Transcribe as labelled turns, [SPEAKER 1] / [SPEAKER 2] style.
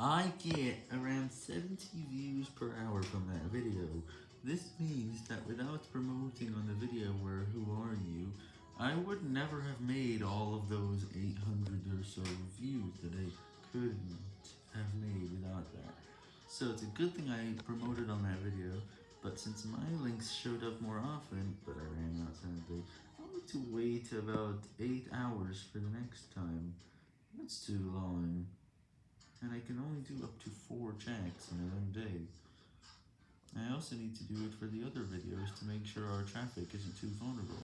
[SPEAKER 1] I get around 70 views per hour from that video. This means that without promoting on the video where who are you, I would never have made all of those 800 or so views that I couldn't have made without that. So it's a good thing I promoted on that video, but since my links showed up more often, but I ran out sadly, I'll need to wait about 8 hours for the next time. That's too long. And I can only do up to 4 checks in one day. I also need to do it for the other videos to make sure our traffic isn't too vulnerable.